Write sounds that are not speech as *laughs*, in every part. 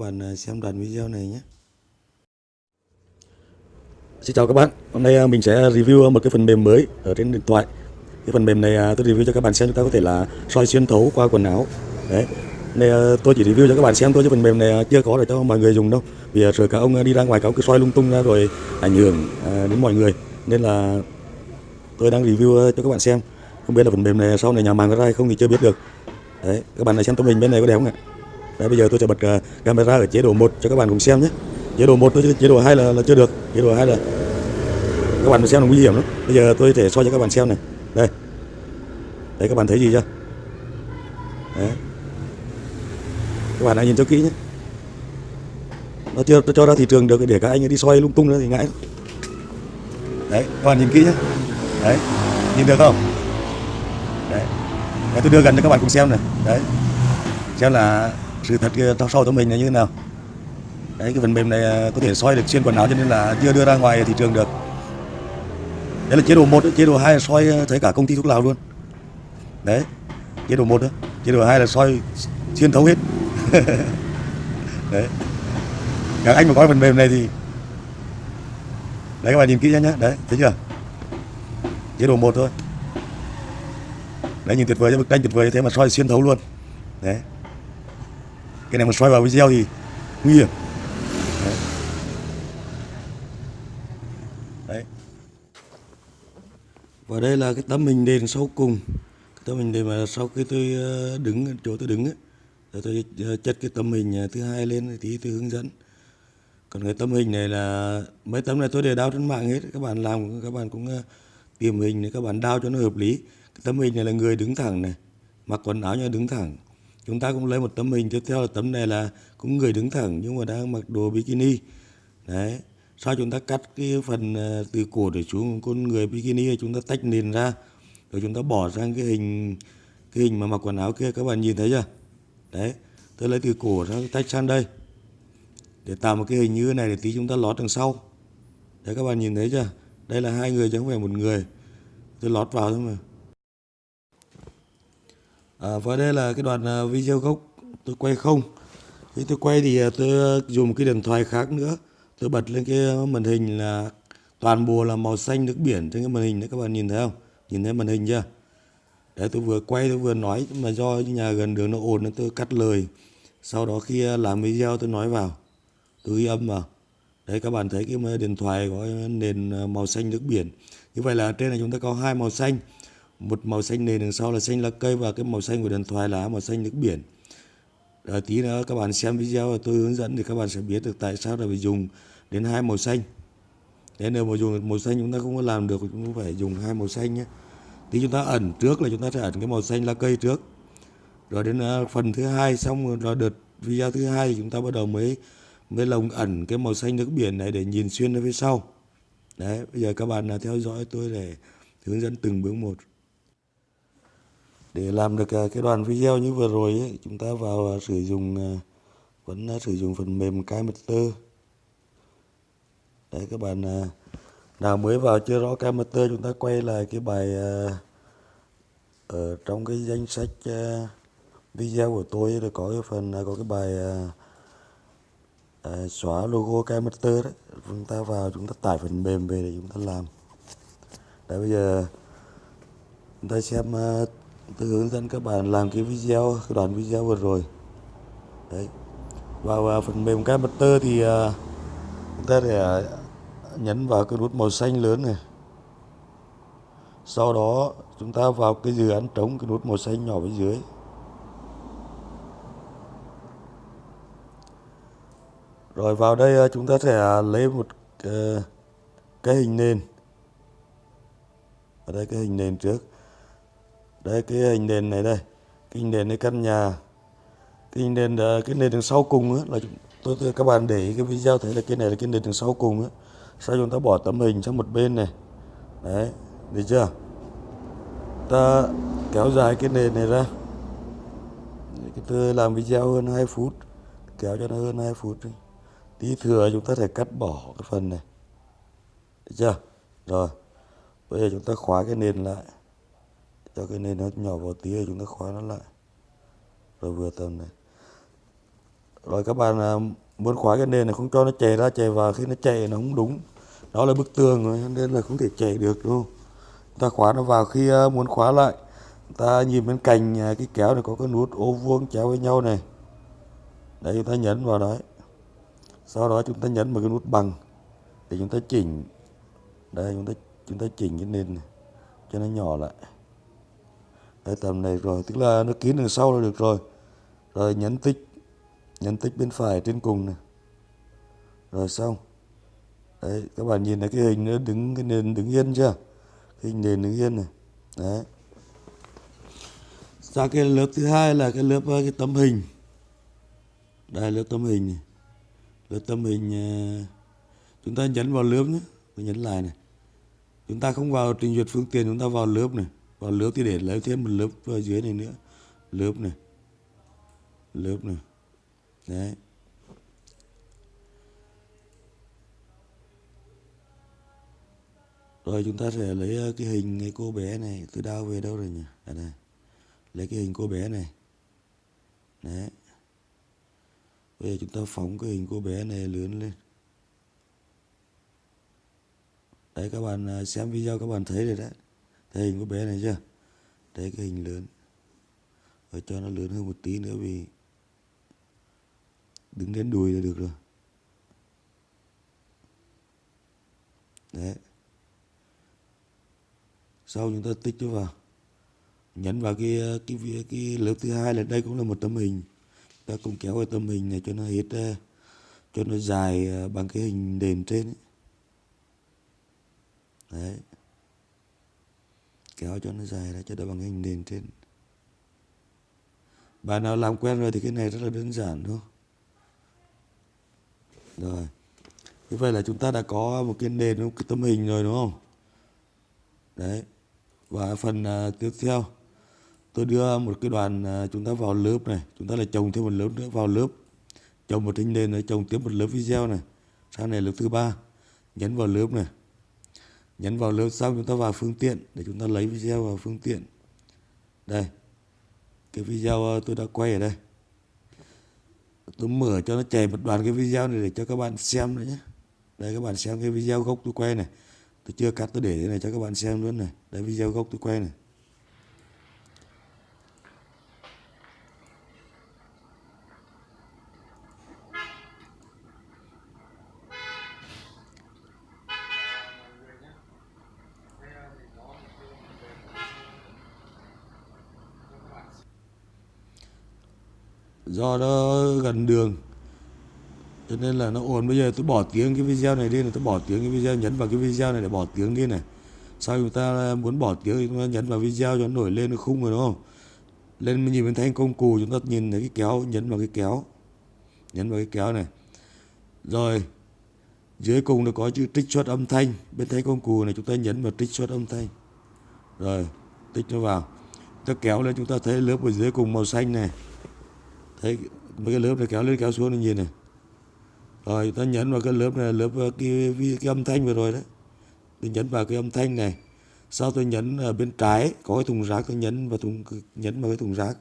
bạn à, xem đoạn video này nhé. Xin chào các bạn, hôm nay à, mình sẽ review à, một cái phần mềm mới ở trên điện thoại. Cái phần mềm này tôi review cho các bạn xem chúng ta có thể là soi xuyên thấu qua quần áo. Đấy, này tôi chỉ review cho các bạn xem thôi chứ phần mềm này chưa có để cho mọi người dùng đâu. Vì rồi cả ông đi ra ngoài cáo cứ soi lung tung ra rồi ảnh hưởng đến mọi người. Nên là tôi đang review cho các bạn xem. Không biết là phần mềm này sau này nhà mạng có ra hay không thì chưa biết được. Đấy, các bạn này xem tấm hình bên này có đẹp không ạ? Đấy, bây giờ tôi sẽ bật ờ, camera ở chế độ 1 cho các bạn cùng xem nhé. Chế độ 1 chế độ 2 là, là chưa được. Chế độ 2 là các bạn xem là nguy hiểm lắm. Bây giờ tôi thể soi cho các bạn xem này. Đây. Đấy các bạn thấy gì chưa? Đấy. Các bạn hãy nhìn cho kỹ nhé. Nó chưa cho ra thị trường được để các anh đi soi lung tung nữa thì ngại đấy các bạn nhìn kỹ nhé. Đấy. Nhìn được không? Đấy. Để tôi đưa gần cho các bạn cùng xem này. Đấy. Xem là sự thật kia sau tấm mình là như thế nào? Đấy, cái phần mềm này à, có thể soi được xuyên quần áo cho nên là chưa đưa ra ngoài thị trường được. Đấy là chế độ 1 chế độ 2 là soi à, thấy cả công ty thuốc lào luôn. Đấy, chế độ 1 đó chế độ 2 là soi xuyên thấu hết. *laughs* Đấy. Các anh mà có phần mềm này thì đấy, các bạn nhìn kỹ nhé đấy, thấy chưa? Chế độ 1 thôi. Đấy, nhìn tuyệt vời cho bức tranh tuyệt vời thế mà soi xuyên thấu luôn. Đấy cái này mà xoay vào video thì nguy hiểm. Đấy, đấy. và đây là cái tấm hình nền sau cùng. Cái tấm hình nền mà sau khi tôi ờ, đứng chỗ tôi đứng ấy, tôi ờ, chất cái tấm hình ờ, thứ hai lên thì tôi hướng dẫn. Còn cái tấm hình này là mấy tấm này tôi để đao trên mạng hết. Các bạn làm các bạn cũng tìm hình để các bạn đao cho nó hợp lý. Cái tấm hình này là người đứng thẳng này mặc quần áo như đứng thẳng chúng ta cũng lấy một tấm hình tiếp theo là tấm này là cũng người đứng thẳng nhưng mà đang mặc đồ bikini. Đấy. Sau chúng ta cắt cái phần ờ, từ cổ để xuống con người bikini chúng ta tách nền ra. Rồi chúng ta bỏ sang cái hình cái hình mà mặc quần áo kia. Các bạn nhìn thấy chưa? Đấy. Tôi lấy từ cổ ra tách sang đây. Để tạo một cái hình như thế này để tí chúng ta lót đằng sau. Đấy, các bạn nhìn thấy chưa? Đây là hai người chứ không phải một người. Tôi lót vào thôi mà à, và đây là cái đoạn à, video gốc. Tôi quay không. Khi tôi quay thì à, tôi dùng cái điện thoại khác nữa. Tôi bật lên cái màn hình là toàn bộ là màu xanh nước biển. Trên cái màn hình đấy các bạn nhìn thấy không? Nhìn thấy màn hình chưa? Đấy tôi vừa quay tôi vừa nói mà do nhà gần đường nó ồn nên tôi cắt lời. Sau đó khi à, làm video tôi nói vào. Tôi ghi âm vào. Đấy các bạn thấy cái điện thoại có nền màu xanh nước biển. Như vậy là trên này chúng ta có hai màu xanh một màu xanh nền đằng sau là xanh lá cây và cái màu xanh của điện thoại là màu xanh nước biển. Rồi tí nữa các bạn xem video tôi hướng dẫn thì các bạn sẽ biết được tại sao là phải dùng đến hai màu xanh. Thế nếu mà dùng màu xanh chúng ta không có làm được, chúng ta phải dùng hai màu xanh nhé. Tí chúng ta ẩn trước là chúng ta sẽ ẩn cái màu xanh lá cây trước. Rồi đến à, phần thứ hai, xong rồi đợt video thứ hai thì chúng ta bắt đầu mới mới lồng ẩn cái màu xanh nước biển này để nhìn xuyên ra phía sau. Đấy, bây giờ các bạn là theo dõi tôi để hướng dẫn từng bước một để làm được à, cái đoạn video như vừa rồi ấy, chúng ta vào à, sử dụng à, vẫn sử dụng phần mềm Kmeter đấy các bạn nào mới vào chưa rõ Kmeter chúng ta quay lại cái bài ở trong cái danh sách video của tôi là có cái phần có cái bài xóa logo Kmeter đấy. Chúng ta vào chúng ta tải phần mềm về để chúng ta làm. Đấy bây giờ chúng ta xem tôi hướng dẫn các bạn làm cái video cái đoạn video vừa rồi. Đấy. Vào, vào phần mềm Camtasia thì uh, chúng ta sẽ à, nhấn vào cái nút màu xanh lớn này. Sau đó chúng ta vào cái dự án trống cái nút màu xanh nhỏ bên dưới. Rồi vào đây à, chúng ta sẽ lấy một cái, cái hình nền. Ở đây cái hình nền trước đây cái hình nền này đây. Cái hình nền cái căn nhà. Cái hình nền à, cái nền đằng sau cùng á, là tôi, tôi các bạn để ý cái video thấy là cái này là cái nền đằng sau cùng á. Sau chúng ta bỏ tấm hình sang một bên này. Đấy được chưa? Ta kéo dài cái nền này ra. Cái tôi làm video hơn 2 phút. Kéo cho nó hơn 2 phút đi. tí thừa chúng ta thể cắt bỏ cái phần này. Được chưa? Rồi. Bây giờ chúng ta khóa cái nền lại cho cái nền nó nhỏ vào tí rồi chúng ta khóa nó lại. Rồi vừa tầm này. Rồi các bạn à, muốn khóa cái nền này không cho nó chạy ra chạy vào. Khi nó chạy nó không đúng. Đó là bức tường rồi nên là không thể chạy được đâu ta khóa nó vào. Khi à, muốn khóa lại ta nhìn bên cạnh à, cái kéo này có cái nút ô vuông chéo với nhau này. Đấy, chúng ta nhấn vào đấy. Sau đó chúng ta nhấn vào cái nút bằng để chúng ta chỉnh. Đây, chúng ta chúng ta chỉnh cái nền này cho nó nhỏ lại đấy tầm này rồi, tức là nó kín đằng sau là được rồi. Rồi nhấn tích nhấn tích bên phải trên cùng này. Rồi xong. Đấy, các bạn nhìn thấy cái hình nó đứng, cái nền đứng yên chưa? Cái hình nền đứng yên này. Đấy. Ra cái lớp thứ hai là cái lớp, cái tấm hình. Đây, lớp tấm hình này. Lớp tấm hình ờ, chúng ta nhấn vào lớp nhé. Nhấn lại này. Chúng ta không vào trình duyệt phương tiện, chúng ta vào lớp này vào lớp thì để lấy thêm một lớp ở dưới này nữa. Lớp này. Lớp này. Đấy. Rồi chúng ta sẽ lấy ờ, cái hình cái cô bé này. Từ đâu về đâu rồi nhỉ? À đây. Lấy cái hình cô bé này. Đấy. Bây giờ chúng ta phóng cái hình cô bé này lớn lên. Đấy, các bạn ờ, xem video các bạn thấy rồi đấy thấy hình của bé này chưa? Đấy cái hình lớn. Rồi cho nó lớn hơn một tí nữa vì đứng đến đùi là được rồi. Đấy. Sau chúng ta tích nó vào. Nhấn vào cái cái cái, cái lớp thứ hai là đây cũng là một tấm hình. Ta cũng kéo cái tấm hình này cho nó hết ờ, cho nó dài ờ, bằng cái hình nền trên ấy. đấy kéo cho nó dài ra cho nó bằng hình nền trên. Bạn nào làm quen rồi thì cái này rất là đơn giản thôi rồi. Như vậy là chúng ta đã có một cái nền một cái tấm hình rồi đúng không? Đấy. Và phần uh, tiếp theo tôi đưa một cái đoàn uh, chúng ta vào lớp này. Chúng ta lại trồng thêm một lớp nữa vào lớp. Trồng một hình nền rồi trồng tiếp một lớp video này. Sau này lớp thứ ba. Nhấn vào lớp này nhấn vào lớp xong chúng ta vào phương tiện để chúng ta lấy video vào phương tiện. Đây, cái video ờ, tôi đã quay ở đây. Tôi mở cho nó chạy một đoạn cái video này để cho các bạn xem nữa nhé. Đây, các bạn xem cái video gốc tôi quay này. Tôi chưa cắt, tôi để thế này cho các bạn xem luôn này. Đây, video gốc tôi quay này. Do nó gần đường. Cho nên là nó ồn. Bây giờ tôi bỏ tiếng cái video này đi này, tôi bỏ tiếng cái video, nhấn vào cái video này để bỏ tiếng đi này. Sau chúng ta muốn bỏ tiếng thì chúng ta nhấn vào video cho nó nổi lên nó khung rồi, đúng không? Lên mình nhìn bên thanh công cụ chúng ta nhìn thấy cái kéo, nhấn vào cái kéo. Nhấn vào cái kéo này. Rồi, dưới cùng nó có chữ trích xuất âm thanh. Bên thanh công cụ này chúng ta nhấn vào trích xuất âm thanh. Rồi, tích nó vào. Ta kéo lên, chúng ta thấy lớp ở dưới cùng màu xanh này thấy mấy cái lớp này kéo lên kéo xuống này nhìn này. Rồi ta nhấn vào cái lớp này lớp ờ, cái, cái, cái âm thanh vừa rồi đấy. Tôi nhấn vào cái âm thanh này. Sau tôi nhấn ở bên trái có cái thùng rác tôi nhấn vào thùng nhấn vào cái thùng rác.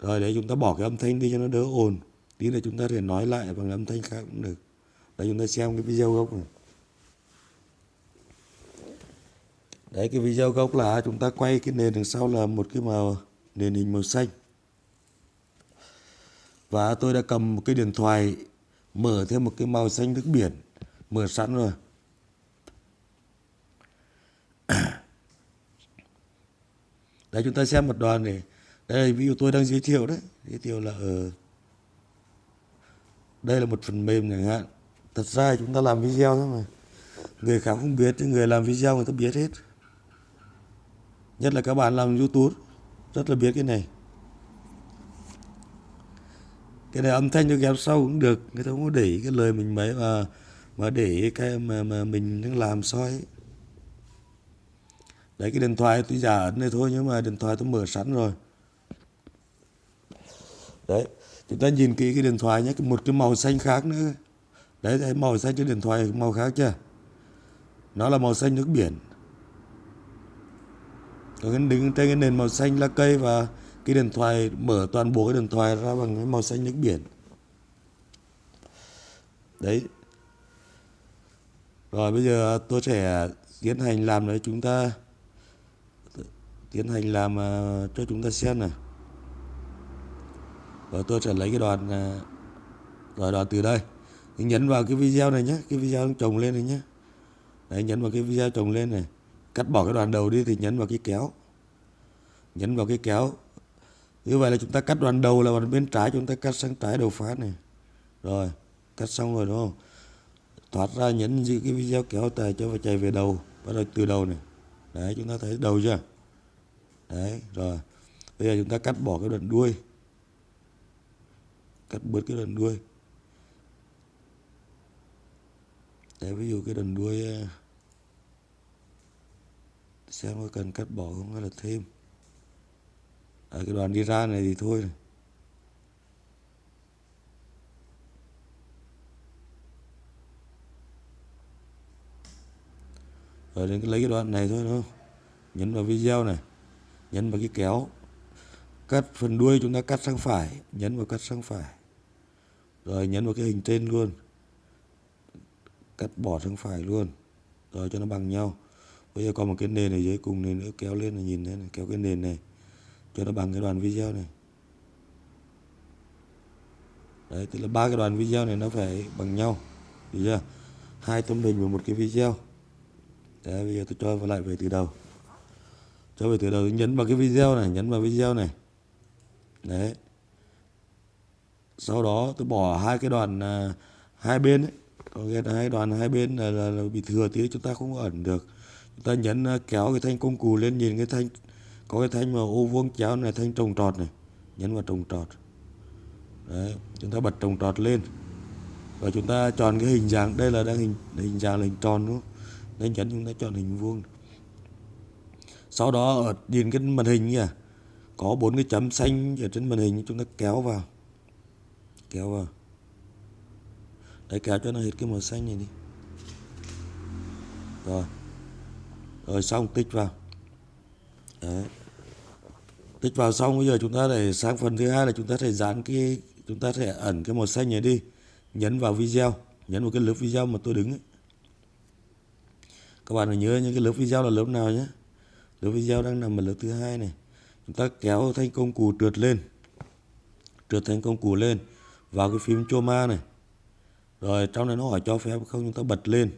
Rồi để chúng ta bỏ cái âm thanh đi cho nó đỡ ồn. Tí là chúng ta thể nói lại bằng âm thanh khác cũng được. Để chúng ta xem cái video gốc này. Đấy cái video gốc là chúng ta quay cái nền đằng sau là một cái màu nền hình màu xanh và tôi đã cầm một cái điện thoại, mở thêm một cái màu xanh nước biển, mở sẵn rồi. *coughs* Đấy chúng ta xem một đoàn này. Đây, ví dụ tôi đang giới thiệu đấy. Giới thiệu là ở đây là một phần mềm chẳng hạn. Thật ra chúng ta làm video thôi mà. Người khác không biết, nhưng người làm video người ta biết hết. Nhất là các bạn làm youtube, rất là biết cái này cái này âm thanh cho ghép sau cũng được người ta không có để cái lời mình mấy mà mà để cái mà, mà mình đang làm soi đấy cái điện thoại tôi giả ấn này thôi nhưng mà điện thoại tôi mở sẵn rồi. Đấy chúng ta nhìn kỹ cái điện thoại nhé một cái màu xanh khác nữa. Đấy thấy màu xanh trên điện thoại màu khác chưa? Nó là màu xanh nước biển. Còn cái đứng trên cái nền màu xanh lá cây và cái điện thoại, mở toàn bộ cái điện thoại ra bằng cái màu xanh nước biển. Đấy. Rồi bây giờ tôi sẽ tiến hành làm để chúng ta, tiến hành làm à, cho chúng ta xem này và tôi sẽ lấy cái đoạn à, rồi đoạn từ đây. Thì nhấn vào cái video này nhé cái video trồng lên này nhé đấy, nhấn vào cái video trồng lên này. Cắt bỏ cái đoạn đầu đi thì nhấn vào cái kéo. Nhấn vào cái kéo như vậy là chúng ta cắt đoạn đầu là đoạn bên trái, chúng ta cắt sang trái đầu phát này. Rồi, cắt xong rồi, đúng không? Thoát ra nhấn giữ cái video kéo tài cho và chạy về đầu, bắt đầu từ đầu này. Đấy, chúng ta thấy đầu chưa? Đấy, rồi. Bây giờ chúng ta cắt bỏ cái đoạn đuôi. Cắt bớt cái đoạn đuôi. Đấy, ví dụ cái đoạn đuôi ờ, xem có cần cắt bỏ không hay là thêm ở cái đoạn đi ra này thì thôi này. rồi đến cái lấy cái đoạn này thôi, đúng không? Nhấn vào video này, nhấn vào cái kéo. Cắt phần đuôi chúng ta cắt sang phải, nhấn vào cắt sang phải. Rồi nhấn vào cái hình trên luôn. Cắt bỏ sang phải luôn. Rồi cho nó bằng nhau. Bây giờ còn một cái nền này dưới cùng này nữa, kéo lên là nhìn thấy này, kéo cái nền này cho nó bằng cái đoạn video này. Đấy tức là ba cái đoạn video này nó phải bằng nhau được chưa? Hai tấm hình và một cái video. Đấy bây giờ tôi cho vào lại về từ đầu. Cho về từ đầu nhấn vào cái video này nhấn vào video này. Đấy. Sau đó tôi bỏ hai cái đoạn à, hai bên ấy. Có nghĩa là hai đoạn hai bên là, là, là bị thừa tí chúng ta không ẩn được. Chúng ta nhấn à, kéo cái thanh công cụ lên nhìn cái thanh có cái thanh mà ô vuông chéo này thanh trồng trọt này, nhấn vào trồng trọt. Đấy, chúng ta bật trồng trọt lên. Và chúng ta chọn cái hình dạng, đây là đang hình hình dạng là hình tròn đúng không? Nên nhấn chúng ta chọn hình vuông. Sau đó ở nhìn cái màn hình kìa. Có bốn cái chấm xanh ở trên màn hình, chúng ta kéo vào. Kéo vào. Đấy, kéo cho nó hết cái màu xanh này đi. Rồi. Rồi, xong, tích vào đấy. Tích vào xong, bây giờ chúng ta để sang phần thứ hai là chúng ta sẽ dán cái, chúng ta sẽ ẩn cái màu xanh này đi. Nhấn vào video, nhấn vào cái lớp video mà tôi đứng ấy. các bạn phải nhớ những cái lớp video là lớp nào nhé. Lớp video đang nằm ở lớp thứ hai này. Chúng ta kéo thanh công cụ trượt lên. Trượt thanh công cụ lên vào cái phím Choma này. Rồi, trong này nó hỏi cho phép không, chúng ta bật lên.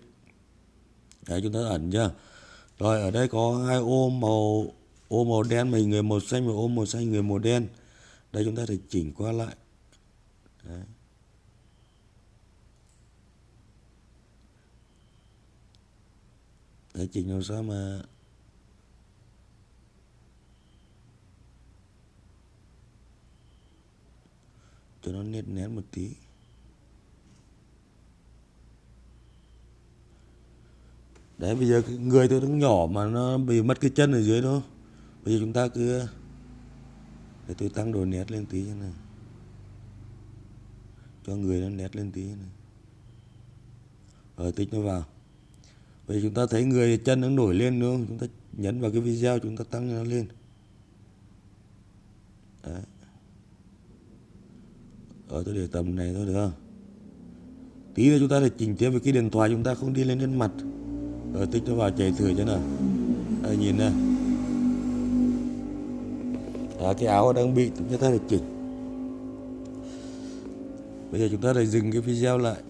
Đấy, chúng ta ẩn chưa? Rồi, ở đây có hai ô màu ô màu đen, mình người màu xanh và ô màu xanh, người màu đen. Đây chúng ta phải chỉnh qua lại. Đấy. để chỉnh làm sao mà cho nó nét nén một tí. Đấy, bây giờ người tôi nó nhỏ mà nó bị mất cái chân ở dưới đó bây giờ chúng ta cứ, để tôi tăng độ nét lên tí này. Cho người nó nét lên tí này. Rồi, tích nó vào. Bây giờ chúng ta thấy người chân nó nổi lên, đúng không? Chúng ta nhấn vào cái video, chúng ta tăng nó lên. Đấy. Ở tôi để tầm này thôi, được không? Tí nữa chúng ta phải chỉnh tiếp với cái điện thoại, chúng ta không đi lên trên mặt. Rồi, tích nó vào, chạy thử cho nào. Đây, nhìn nè đó, cái áo đang bị chúng ta được chỉnh. Bây giờ chúng ta lại dừng cái video lại.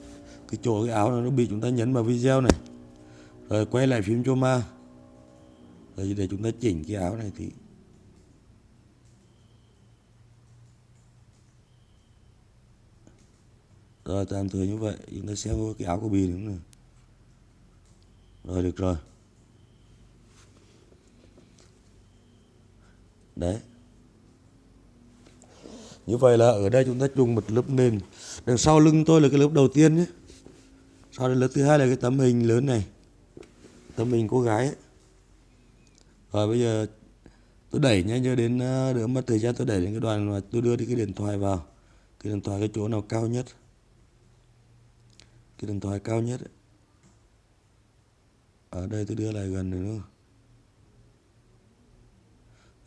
Cái chỗ cái áo nó bị chúng ta nhấn vào video này. Rồi quay lại phím Choma. Rồi để chúng ta chỉnh cái áo này thì rồi tạm thời như vậy. Chúng ta xem cái áo của bì đúng này rồi được rồi. Đấy như vậy là ở đây chúng ta dùng một lớp nền. Đằng sau lưng tôi là cái lớp đầu tiên nhé. Sau đến lớp thứ hai là cái tấm hình lớn này. Tấm hình cô gái ấy. rồi bây giờ tôi đẩy nhanh cho đến à, đỡ mất thời gian tôi đẩy đến cái đoàn mà tôi đưa đi cái điện thoại vào. Cái điện thoại cái chỗ nào cao nhất? Cái điện thoại cao nhất ấy. ở đây tôi đưa lại gần nữa nữa.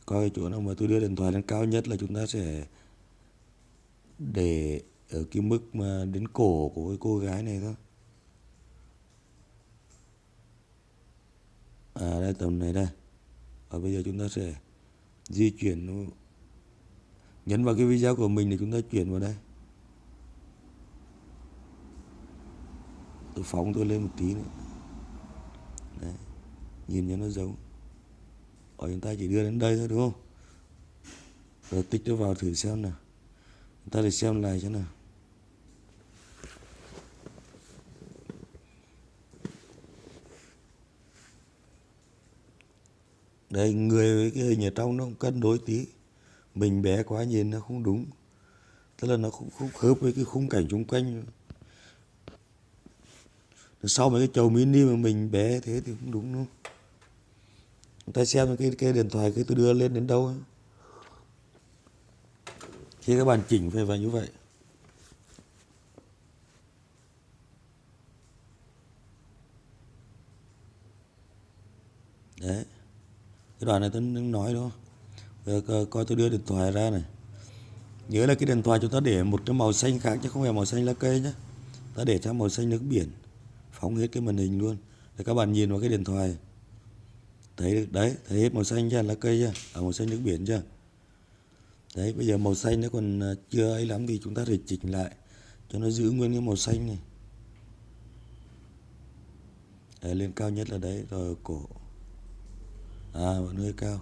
Coi cái chỗ nào mà tôi đưa điện thoại lên cao nhất là chúng ta sẽ để ở cái mức mà đến cổ của cái cô gái này thôi. À đây, tầm này đây. Và bây giờ chúng ta sẽ di chuyển nhấn vào cái video của mình để chúng ta chuyển vào đây. Tôi phóng tôi lên một tí nữa. Đấy. nhìn cho nó giống. Ở chúng ta chỉ đưa đến đây thôi, đúng không? Rồi tích nó vào thử xem nào ta để xem lại cho nào. Đây, người với cái hình ở trong nó cũng cân đối tí. Mình bé quá nhìn nó không đúng. Tức là nó cũng không khớp với cái khung cảnh xung quanh. Sau mấy cái chầu mini mà mình bé thế thì không đúng luôn ta xem cái cái điện thoại cái tôi đưa lên đến đâu ấy khi các bạn chỉnh về vào như vậy. Đấy. Cái đoạn này tôi nói đúng không? Giờ coi tôi đưa điện thoại ra này. Nhớ là cái điện thoại chúng ta để một cái màu xanh khác chứ không phải màu xanh lá cây nhé ta để sang màu xanh nước biển. Phóng hết cái màn hình luôn. Để các bạn nhìn vào cái điện thoại. Thấy được đấy thấy hết màu xanh chưa? Lá cây chưa? À, màu xanh nước biển chưa? Đấy bây giờ màu xanh nó còn à, chưa ấy lắm thì chúng ta phải chỉnh lại cho nó giữ nguyên cái màu xanh này. Đấy, lên cao nhất là đấy rồi cổ. À vẫn hơi cao.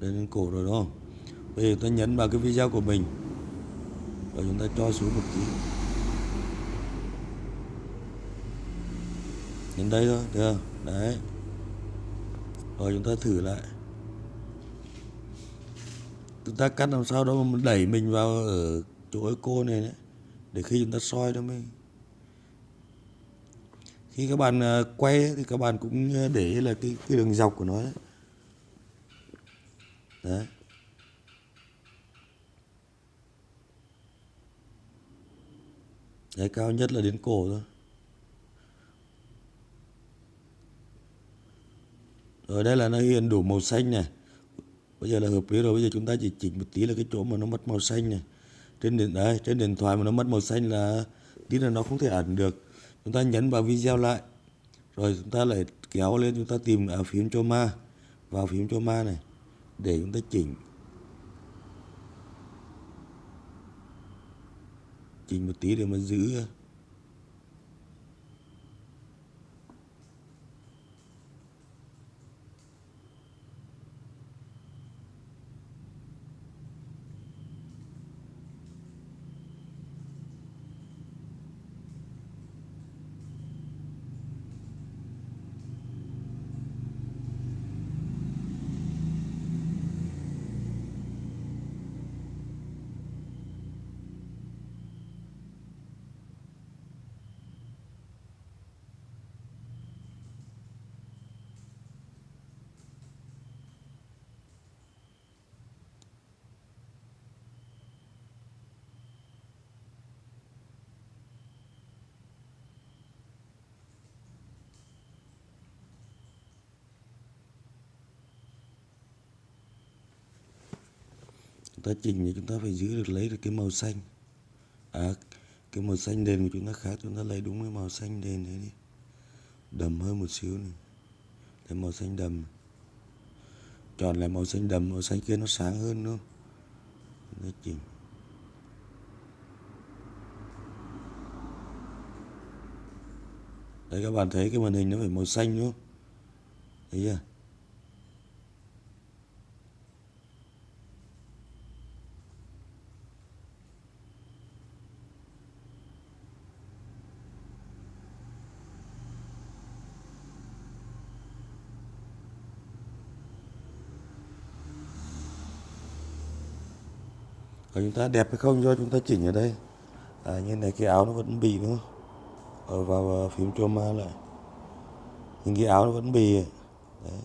Đây lên cổ rồi đúng không? Bây giờ ta nhấn vào cái video của mình và chúng ta cho xuống một tí. Đến đây thôi được không? Đấy. Rồi chúng ta thử lại chúng ta cắt làm sao đó mà đẩy mình vào ở chỗ cái cô này đấy để khi chúng ta soi đó mới. Khi các bạn à, quay thì các bạn cũng à, để là cái cái đường dọc của nó đấy, đấy. Đấy, cao nhất là đến cổ thôi. Rồi đây là nó hiện đủ màu xanh này bây giờ là hợp lý rồi, bây giờ chúng ta chỉ chỉnh một tí là cái chỗ mà nó mất màu xanh này. Trên điện, đấy, trên điện thoại mà nó mất màu xanh là tí là nó không thể ẩn được. Chúng ta nhấn vào video lại. Rồi chúng ta lại kéo lên, chúng ta tìm ở phím cho ma, vào phím cho ma này, để chúng ta chỉnh. Chỉnh một tí để mà giữ. Chúng ta chỉnh thì chúng ta phải giữ được lấy được cái màu xanh. À cái màu xanh nền của chúng ta khác chúng ta lấy đúng cái màu xanh nền đấy đi. Đầm hơn một xíu này. Cái màu xanh đầm. Chọn lại màu xanh đầm màu xanh kia nó sáng hơn nữa, chúng ta chỉnh. Đấy các bạn thấy cái màn hình nó phải màu xanh đúng không? Thấy chưa? Còn chúng ta đẹp hay không do chúng ta chỉnh ở đây? À, như này cái áo nó vẫn bị đúng không? Ở vào phím trauma lại. Nhưng cái áo nó vẫn bị đấy.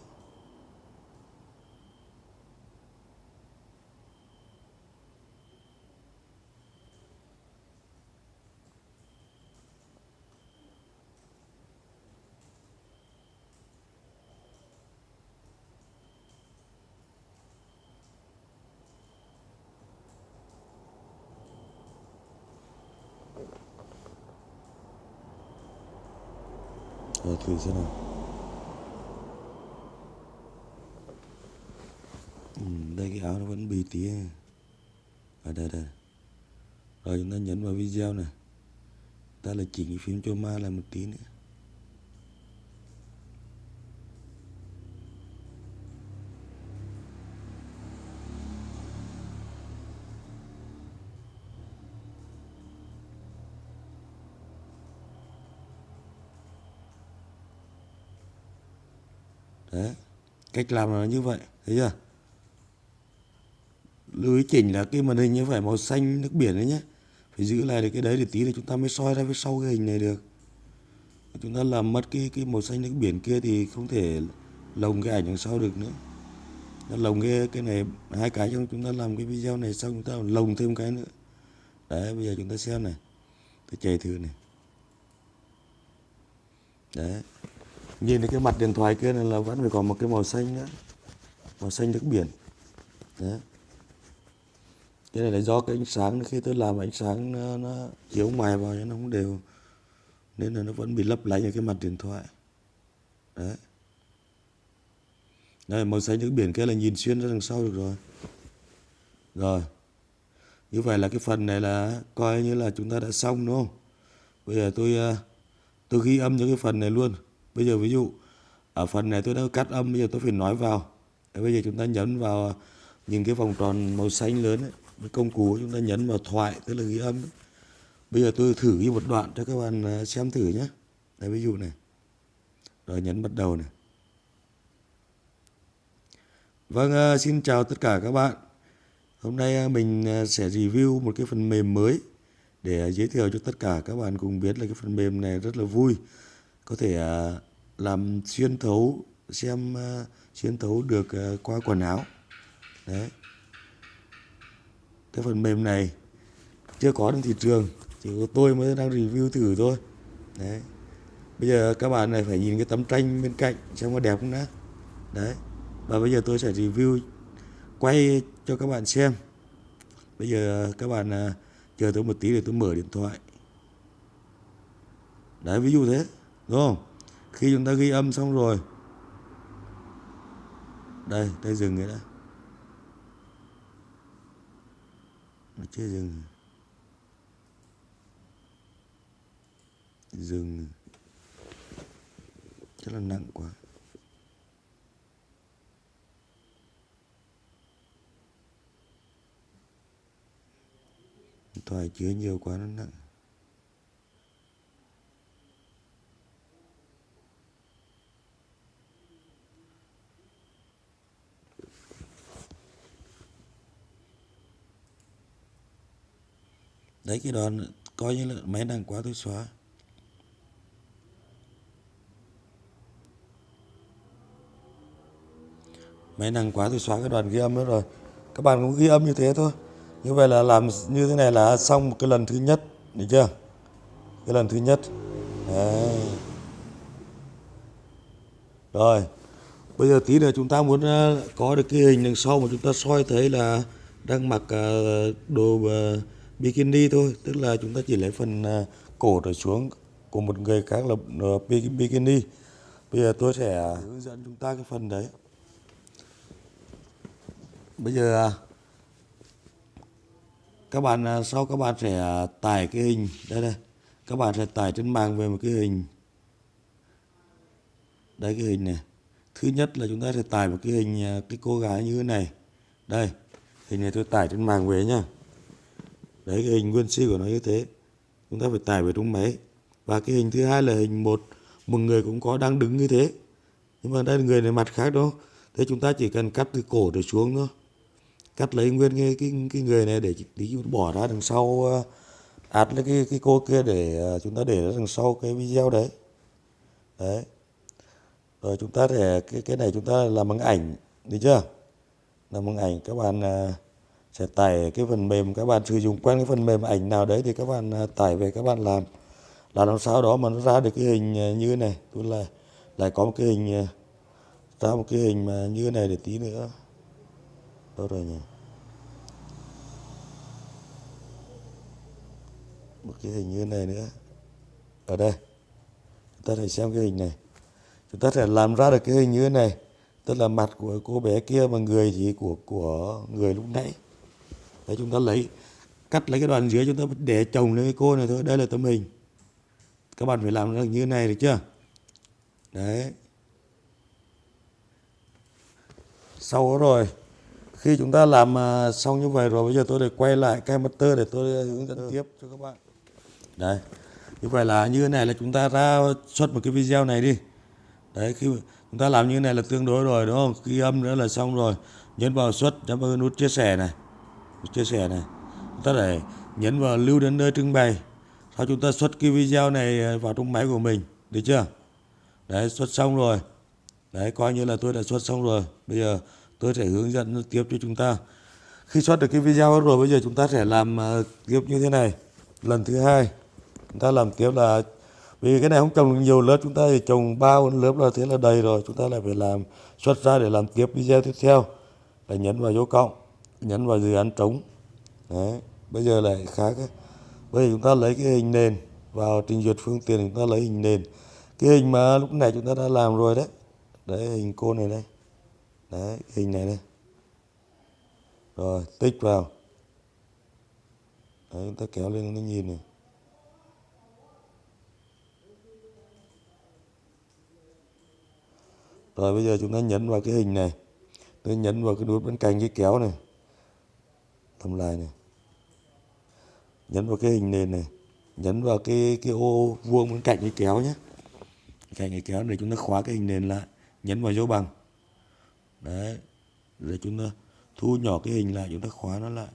Xem nào? Ừ, đây cái áo nó vẫn bị tí. Ở đây đây. Rồi chúng ta nhấn vào video này. Ta là chỉnh cái phím chroma lại một tí nữa. Đấy, cách làm là như vậy, thấy chưa? Lưu ý chỉnh là cái màn hình như phải màu xanh, nước biển đấy nhé. Phải giữ lại được cái đấy để tí là chúng ta mới soi ra phía sau cái hình này được. Chúng ta làm mất cái cái màu xanh, nước biển kia thì không thể lồng cái ảnh đằng sau được nữa. Nó lồng cái cái này hai cái trong chúng ta làm cái video này xong chúng ta lồng thêm cái nữa. Đấy, bây giờ chúng ta xem này. Tôi chạy thử này. Đấy nhìn thấy cái mặt điện thoại kia này là vẫn phải còn một cái màu xanh nữa. Màu xanh nước biển. Đấy. Cái này là do cái ánh sáng khi tôi làm ánh sáng nó, nó chiếu ngoài vào nó không đều. Nên là nó vẫn bị lấp lánh ở cái mặt điện thoại. Đấy. Đây màu xanh nước biển kia là nhìn xuyên ra đằng sau được rồi. Rồi. Như vậy là cái phần này là coi như là chúng ta đã xong đúng không? Bây giờ tôi ờ, tôi ghi âm những cái phần này luôn bây giờ ví dụ ở phần này tôi đã cắt âm bây giờ tôi phải nói vào Đấy, bây giờ chúng ta nhấn vào à, những cái vòng tròn màu xanh lớn ấy. Với công cụ chúng ta nhấn vào thoại tức là ghi âm ấy. bây giờ tôi thử ghi một đoạn cho các bạn à, xem thử nhé Đấy, ví dụ này rồi nhấn bắt đầu này Vâng, à, xin chào tất cả các bạn. Hôm nay mình sẽ review một cái phần mềm mới để giới thiệu cho tất cả các bạn cùng biết là cái phần mềm này rất là vui. Có thể à, làm xuyên thấu xem uh, xuyên thấu được uh, qua quần áo. Đấy. Cái phần mềm này chưa có trên thị trường chỉ có tôi mới đang review thử thôi. Đấy. Bây giờ các bạn này phải nhìn cái tấm tranh bên cạnh xem có đẹp không đã. Đấy. Và bây giờ tôi sẽ review quay cho các bạn xem. Bây giờ các bạn uh, chờ tôi một tí để tôi mở điện thoại. Đấy ví dụ thế đúng không? Khi chúng ta ghi âm xong rồi. Đây đây dừng rồi đã. Nó chưa dừng. Dừng. Rất là nặng quá. Thoại chứa nhiều quá, nó nặng. Đấy cái đoạn coi như là máy đang quá tôi xóa. Máy năng quá tôi xóa cái đoạn ghi âm nữa rồi. Các bạn cũng ghi âm như thế thôi. Như vậy là làm như thế này là xong một cái lần thứ nhất, được chưa? Cái lần thứ nhất. Đấy. rồi. Bây giờ tí nữa chúng ta muốn ờ, có được cái hình đằng sau mà chúng ta soi thấy là đang mặc ờ, đồ ờ, bikini thôi, tức là chúng ta chỉ lấy phần à, cổ trở xuống của một người khác là ờ, bikini. Bây giờ tôi sẽ hướng dẫn chúng ta cái phần đấy. Bây giờ à, các bạn à, sau các bạn sẽ tải cái hình đây đây các bạn sẽ tải trên mạng về một cái hình. Đây, cái hình này. Thứ nhất là chúng ta sẽ tải một cái hình cái cô gái như thế này. Đây, hình này tôi tải trên mạng về nhá đấy cái hình nguyên si của nó như thế. Chúng ta phải tải về trong máy. Và cái hình thứ hai là hình một. Một người cũng có đang đứng như thế. Nhưng mà đây là người này mặt khác đó. Thế chúng ta chỉ cần cắt từ cổ trở xuống thôi. Cắt lấy nguyên cái cái, cái người này để tí bỏ ra đằng sau ờ, át lấy cái cái cô kia để ờ, chúng ta để đằng sau cái video đấy. Đấy. Rồi chúng ta để cái cái này chúng ta làm bằng ảnh được chưa? Làm bằng ảnh các bạn ờ, sẽ tải cái phần mềm, các bạn sử dụng quen cái phần mềm ảnh nào đấy thì các bạn à, tải về các bạn làm. Là làm sao đó mà nó ra được cái hình như như này. Tôi là lại có một cái hình à, ra một cái hình mà như này để tí nữa. Đâu rồi nhỉ? Một cái hình như này nữa. Ở đây. Chúng ta hãy xem cái hình này. Chúng ta sẽ làm ra được cái hình như thế này. Tức là mặt của cô bé kia mà người thì của của người lúc nãy đấy chúng ta lấy cắt lấy cái đoạn dưới chúng ta để chồng lên cái cô này thôi đây là tấm hình. Các bạn phải làm được như thế này được chưa? Đấy. Sau đó rồi khi chúng ta làm à, xong như vậy rồi bây giờ tôi để quay lại cái master để tôi hướng dẫn tiếp cho các bạn. Đấy. Như vậy là như thế này là chúng ta ra xuất một cái video này đi. Đấy khi chúng ta làm như thế này là tương đối rồi đúng không? Ghi âm nữa là xong rồi. Nhấn vào xuất nhấn vào nút chia sẻ này chia sẻ này. Chúng ta để nhấn vào lưu đến nơi trưng bày. Sau chúng ta xuất cái video này à, vào trong máy của mình. Được chưa? Đấy, xuất xong rồi. Đấy, coi như là tôi đã xuất xong rồi. Bây giờ tôi sẽ hướng dẫn tiếp cho chúng ta. Khi xuất được cái video rồi, bây giờ chúng ta sẽ làm à, tiếp như thế này. Lần thứ hai, chúng ta làm tiếp là, vì cái này không trồng nhiều lớp, chúng ta thì trồng ba bốn lớp là thế là đầy rồi. Chúng ta lại phải làm, xuất ra để làm tiếp video tiếp theo. Là nhấn vào dấu cộng nhấn vào dự án trống. Đấy, bây giờ lại khác ấy. bây giờ chúng ta lấy cái hình nền vào trình duyệt phương tiện, chúng ta lấy hình nền. Cái hình mà lúc này chúng ta đã làm rồi đấy. Đấy, hình cô này đây. Đấy, hình này đây. Rồi, tích vào. Đấy, chúng ta kéo lên nó nhìn này. Rồi, bây giờ chúng ta nhấn vào cái hình này. Tôi nhấn vào cái nút bên cạnh cái kéo này tầm lai này. Nhấn vào cái hình nền này. Nhấn vào cái cái ô vuông bên cạnh cái kéo nhé. Cạnh cái kéo để chúng ta khóa cái hình nền lại. Nhấn vào dấu bằng. Đấy. Rồi chúng ta thu nhỏ cái hình lại, chúng ta khóa nó lại.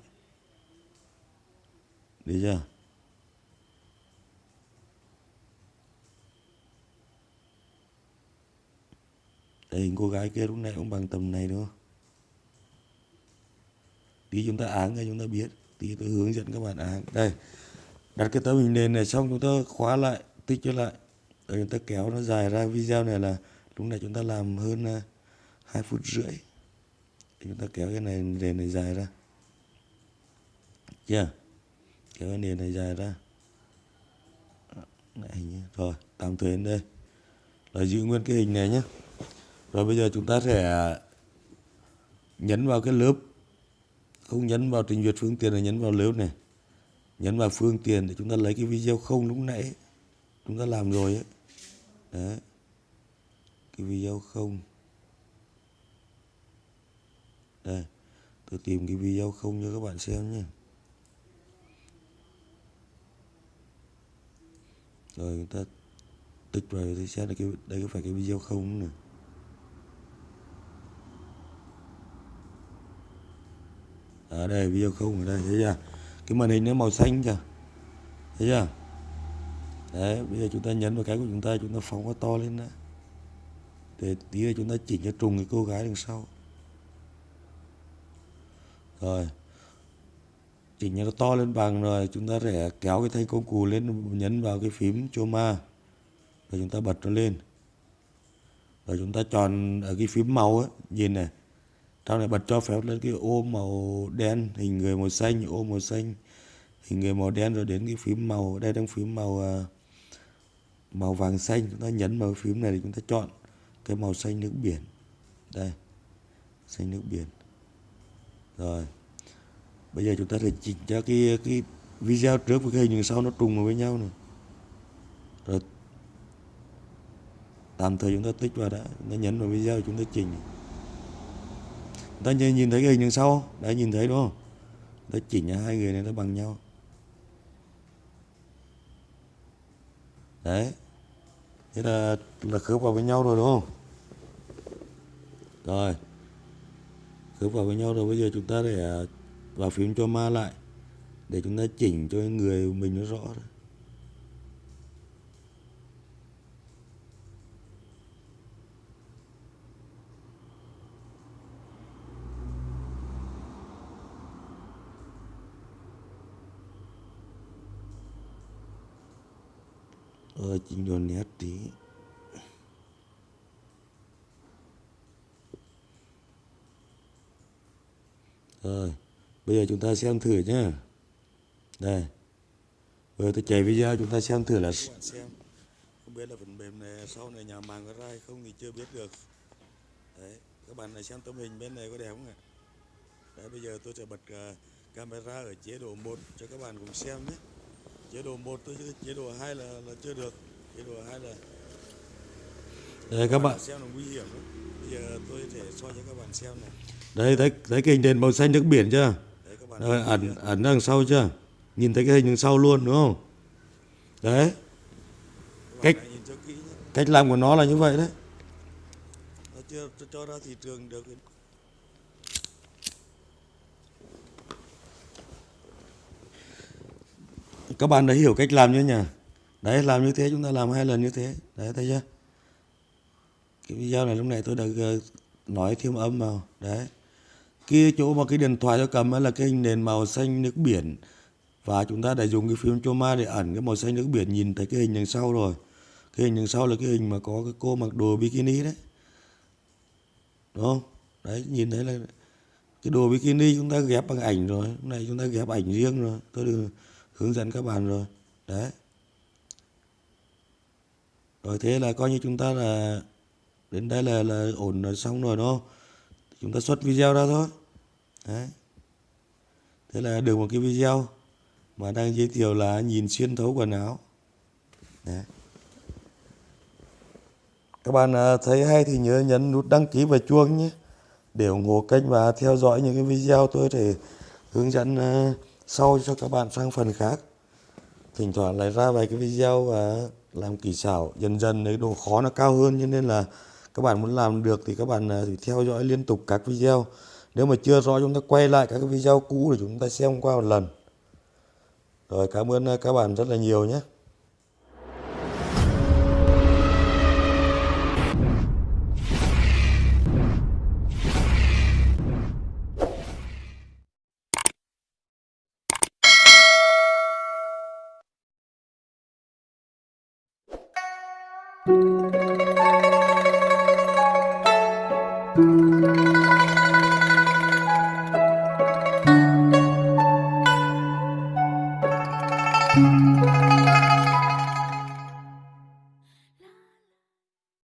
Được chưa? Đây, hình cô gái kia lúc này cũng bằng tầm này đúng không? Tí chúng ta áng cho chúng ta biết. Tí tôi hướng dẫn các bạn áng. Đây. Đặt cái tấm hình nền này xong chúng ta khóa lại, tích cho lại. Rồi chúng ta kéo nó dài ra video này là lúc này chúng ta làm hơn à, 2 phút rưỡi. Chúng ta kéo cái này nền này dài ra. Chưa? Kéo cái nền này dài ra. Này, rồi, tạm thời đến đây. Rồi giữ nguyên cái hình này nhé. Rồi bây giờ chúng ta sẽ nhấn vào cái lớp không nhấn vào trình duyệt phương tiện là nhấn vào lớp này. Nhấn vào phương tiện để chúng ta lấy cái video không lúc nãy. Chúng ta làm rồi ấy. Đấy. Cái video không. Đây. Tôi tìm cái video không cho các bạn xem nhé. Rồi chúng ta tích vào thì xem là cái đây có phải cái video không này ở đây, video không ở đây, thấy chưa? Cái màn hình nó màu xanh chưa thấy chưa? Đấy, bây giờ chúng ta nhấn vào cái của chúng ta chúng ta phóng nó to lên đó để tí nữa chúng ta chỉnh cho trùng cái cô gái đằng sau. Rồi. Chỉnh cho nó to lên bằng rồi, chúng ta sẽ kéo cái thanh công cụ lên, nhấn vào cái phím choma rồi chúng ta bật nó lên. Rồi chúng ta chọn ở cái phím màu ấy nhìn này tao này bật cho phép lên cái ô màu đen, hình người màu xanh, ô màu xanh, hình người màu đen rồi đến cái phím màu, đây đang phím màu à, màu vàng xanh. Chúng ta nhấn vào phím này thì chúng ta chọn cái màu xanh nước biển. Đây, xanh nước biển. Rồi, bây giờ chúng ta sẽ chỉnh cho cái cái video trước với cái hình sau nó trùng vào với nhau này. Rồi, tạm thời chúng ta tích vào đã. Nó nhấn vào video chúng ta chỉnh ta nhìn thấy cái hình đằng sau đã nhìn thấy đúng không? Ta chỉnh hai người này nó bằng nhau. Đấy. Thế là là khớp vào với nhau rồi đúng không? Rồi. Khớp vào với nhau rồi, bây giờ chúng ta để à, vào phím cho ma lại, để chúng ta chỉnh cho người mình nó rõ rồi. Ờ chỉnh độ nét tí. Rồi bây giờ chúng ta xem thử nhé đây. Bây giờ tôi chạy video chúng ta xem thử là không biết là phần mềm này sau này nhà mạng có ra hay không thì chưa biết được. Đấy các bạn này xem tấm hình bên này có đẹp không ạ? Đấy bây giờ tôi sẽ bật uh, camera ở chế độ 1 cho các bạn cùng xem nhé chế độ 1 tôi chứ chế độ 2 là là chưa được. Chế độ 2 là đây các bạn. xem là nguy hiểm lắm. Bây giờ tôi sẽ soi cho các bạn xem này. Đây thấy thấy cái hình đèn màu xanh nước biển chưa? Đấy, các bạn Rồi, ẩn ẩn đằng sau chưa? Nhìn thấy cái hình đằng sau luôn đúng không? Đấy. Cách cách làm của nó là như vậy đấy. Nó chưa cho ra thị trường được các bạn đã hiểu cách làm chưa nhỉ? Đấy, làm như thế, chúng ta làm hai lần như thế. Đấy, thấy chưa? Cái video này lúc này tôi đã ờ, nói thêm âm vào. Đấy. Kia chỗ mà cái điện thoại tôi cầm là cái hình nền màu xanh nước biển. Và chúng ta đã dùng cái phim Choma để ẩn cái màu xanh nước biển nhìn thấy cái hình đằng sau rồi. Cái hình đằng sau là cái hình mà có cái cô mặc đồ bikini đấy. Đúng không? Đấy, nhìn thấy là cái đồ bikini chúng ta ghép bằng ảnh rồi. Lúc này chúng ta ghép ảnh riêng rồi. Tôi được hướng dẫn các bạn rồi. Đấy. Rồi thế là coi như chúng ta là, đến đây là là ổn rồi xong rồi, đúng không? Chúng ta xuất video ra thôi. Đấy. Thế là được một cái video mà đang giới thiệu là nhìn xuyên thấu quần áo. Đấy. Các bạn à, thấy hay thì nhớ nhấn nút đăng ký và chuông nhé. Để ủng hộ kênh và theo dõi những cái video tôi để hướng dẫn à, sau cho các bạn sang phần khác. Thỉnh thoảng lại ra vài cái video và làm kỳ xảo dần dần, đấy, độ khó nó cao hơn. Cho nên là các bạn muốn làm được thì các bạn à, thì theo dõi liên tục các video. Nếu mà chưa rõ, chúng ta quay lại các cái video cũ để chúng ta xem qua một lần. Rồi, cảm ơn à, các bạn rất là nhiều nhé.